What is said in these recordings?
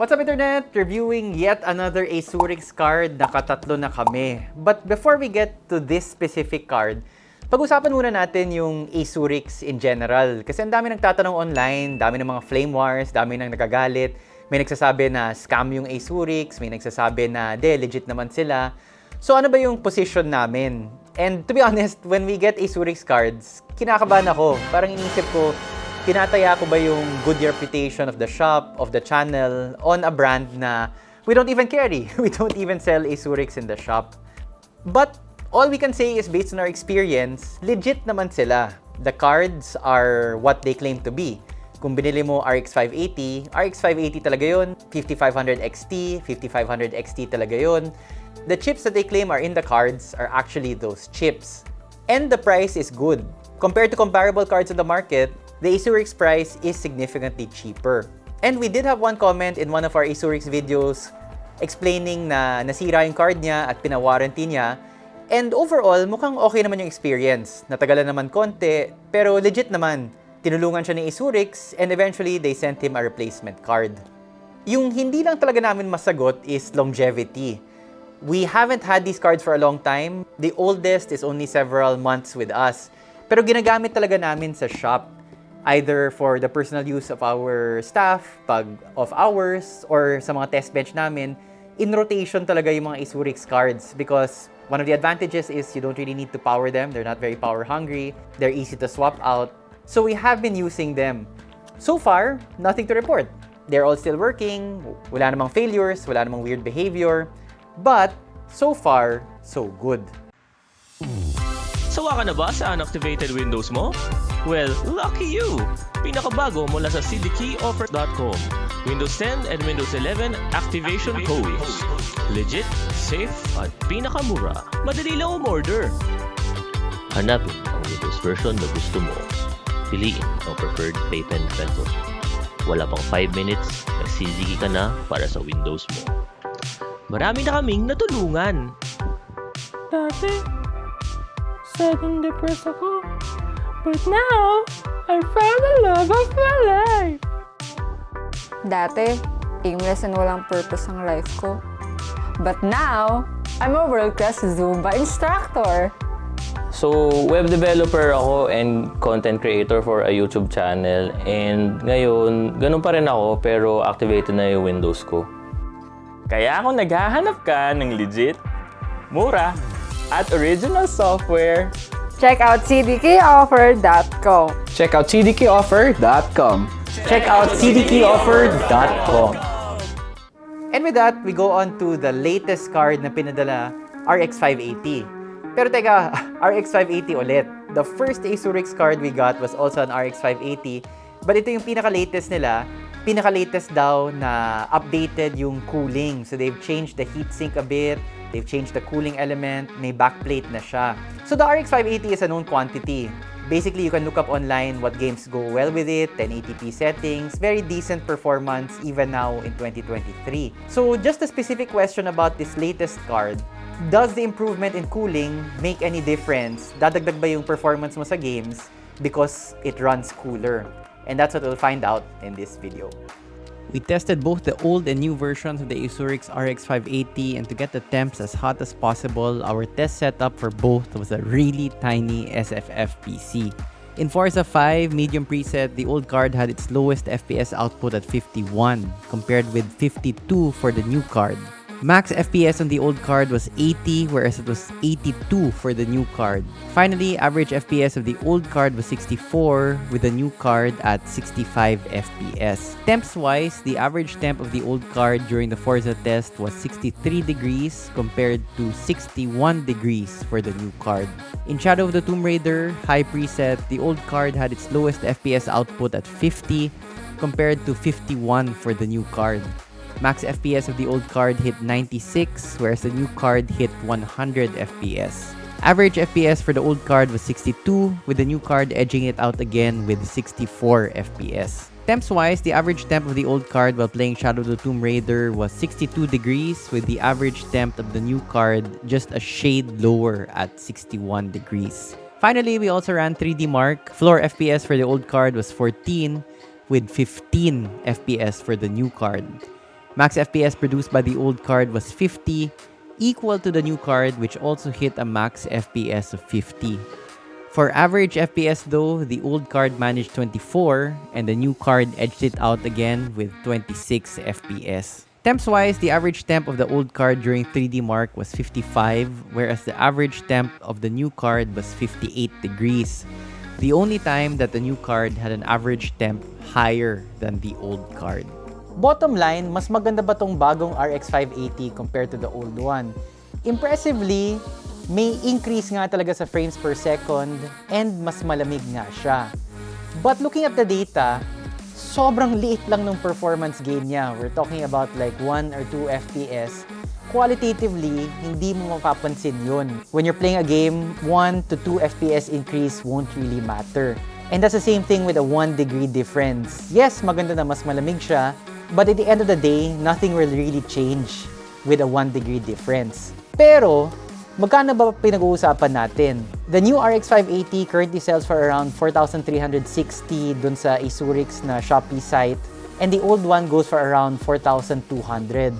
What's up Internet? Reviewing yet another Asurix card. Nakatatlo na kami. But before we get to this specific card, pag-usapan muna natin yung Asurix in general. Kasi ang dami nagtatanong online, dami ng mga flame wars, dami nang nagagalit. May nagsasabi na scam yung Asurix, may nagsasabi na de, legit naman sila. So ano ba yung position namin? And to be honest, when we get Asurix cards, kinakabahan ako. Parang iniisip ko, tinataya ko ba yung good reputation of the shop, of the channel, on a brand na we don't even carry. We don't even sell Asurix in the shop. But all we can say is based on our experience, legit naman sila. The cards are what they claim to be. Kung binili mo RX 580, RX 580 talaga yun. 5500 XT, 5500 XT talaga yun. The chips that they claim are in the cards are actually those chips. And the price is good. Compared to comparable cards in the market, the Asurix price is significantly cheaper. And we did have one comment in one of our Asurix videos explaining na nasira yung card niya at pina-warranty niya. And overall, mukhang okay naman yung experience. Natagalan naman konti, pero legit naman. Tinulungan siya ni Asurix and eventually they sent him a replacement card. Yung hindi lang talaga namin masagot is longevity. We haven't had these cards for a long time. The oldest is only several months with us. Pero ginagamit talaga namin sa shop either for the personal use of our staff, pag of hours, or sa mga test bench namin, in rotation talaga yung mga Isurix cards because one of the advantages is you don't really need to power them. They're not very power hungry. They're easy to swap out. So we have been using them. So far, nothing to report. They're all still working. Wala namang failures. Wala namang weird behavior. But so far, so good. Sawa ka na ba sa unactivated Windows mo? Well, lucky you! Pinakabago mula sa cdkeyoffer.com. Windows 10 and Windows 11 activation codes. Legit, safe, at pinakamura. Madali lang umorder. Hanapin ang Windows version na gusto mo. Piliin ang preferred payment method. Wala pang 5 minutes, nagsisigi ka na para sa Windows mo. Marami na kaming natulungan. Dati, sad and depressed ako. But now, I found the love of my life. Dati, aimless and walang purpose ang life ko. But now, I'm a world-class Zumba instructor. So, web developer ako and content creator for a YouTube channel. And ngayon, ganun pa rin ako pero activated na yung Windows ko. Kaya kung naghahanap ka ng legit, mura, at original software, Check out cdkoffer.com. Check out cdkoffer.com. Check out cdkeyoffer.com. And with that, we go on to the latest card na pinadala, RX 580. Pero teka, RX 580 ulit. The first Asurix card we got was also an RX 580. But ito yung pinaka-latest nila. Pinaka-latest daw na updated yung cooling. So they've changed the heatsink a bit. They've changed the cooling element. May backplate na siya. So the RX 580 is a known quantity. Basically, you can look up online what games go well with it, 1080p settings, very decent performance even now in 2023. So just a specific question about this latest card. Does the improvement in cooling make any difference? Dadagdag ba yung performance mo sa games because it runs cooler? And that's what we'll find out in this video. We tested both the old and new versions of the Asurix RX 580 and to get the temps as hot as possible, our test setup for both was a really tiny SFF PC. In Forza 5 medium preset, the old card had its lowest FPS output at 51 compared with 52 for the new card. Max FPS on the old card was 80 whereas it was 82 for the new card. Finally, average FPS of the old card was 64 with the new card at 65 FPS. Temps wise, the average temp of the old card during the Forza test was 63 degrees compared to 61 degrees for the new card. In Shadow of the Tomb Raider high preset, the old card had its lowest FPS output at 50 compared to 51 for the new card. Max FPS of the old card hit 96, whereas the new card hit 100 FPS. Average FPS for the old card was 62, with the new card edging it out again with 64 FPS. Temps-wise, the average temp of the old card while playing Shadow of the Tomb Raider was 62 degrees, with the average temp of the new card just a shade lower at 61 degrees. Finally, we also ran 3D Mark. Floor FPS for the old card was 14, with 15 FPS for the new card. Max FPS produced by the old card was 50, equal to the new card which also hit a max FPS of 50. For average FPS though, the old card managed 24 and the new card edged it out again with 26 FPS. Temps wise, the average temp of the old card during 3D Mark was 55, whereas the average temp of the new card was 58 degrees. The only time that the new card had an average temp higher than the old card. Bottom line, mas maganda ba tong bagong RX 580 compared to the old one? Impressively, may increase nga talaga sa frames per second and mas malamig nga siya. But looking at the data, sobrang liit lang ng performance gain niya. We're talking about like 1 or 2 FPS. Qualitatively, hindi mo mapapansin yun. When you're playing a game, 1 to 2 FPS increase won't really matter. And that's the same thing with a 1 degree difference. Yes, maganda na mas malamig siya, but at the end of the day, nothing will really change with a 1 degree difference. Pero, magkano ba pinag-uusapan natin? The new RX 580 currently sells for around 4,360 dun sa Isurix na Shopee site. And the old one goes for around 4,200.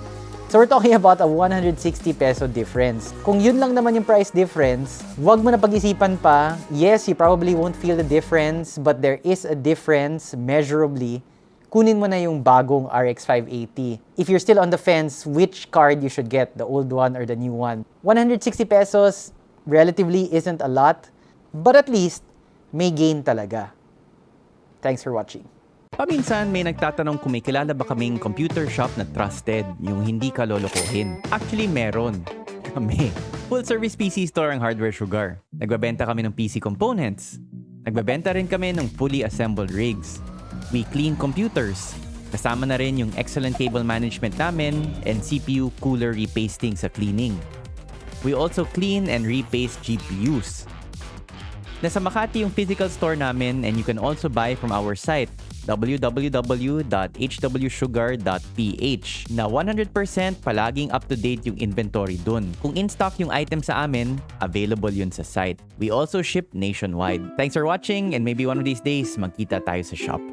So we're talking about a 160 peso difference. Kung yun lang naman yung price difference, wag mo na pag-isipan pa. Yes, you probably won't feel the difference, but there is a difference measurably. Kunin mo na yung bagong RX 580. If you're still on the fence, which card you should get, the old one or the new one. 160 pesos relatively isn't a lot, but at least may gain talaga. Thanks for watching. Paminsan may nagtatanong kung may kilala ba kaming computer shop na trusted, yung hindi ka lolokohin. Actually, meron. Kami. Full service PC store ang Hardware Sugar. Nagbabenta kami ng PC components. Nagbabenta rin kami ng fully assembled rigs. We clean computers. Kasama na rin yung excellent cable management namin and CPU cooler repasting sa cleaning. We also clean and repaste GPUs. Nasa Makati yung physical store namin and you can also buy from our site www.hwsugar.ph na 100% palaging up-to-date yung inventory dun. Kung in-stock yung item sa amin, available yun sa site. We also ship nationwide. Thanks for watching and maybe one of these days magkita tayo sa shop.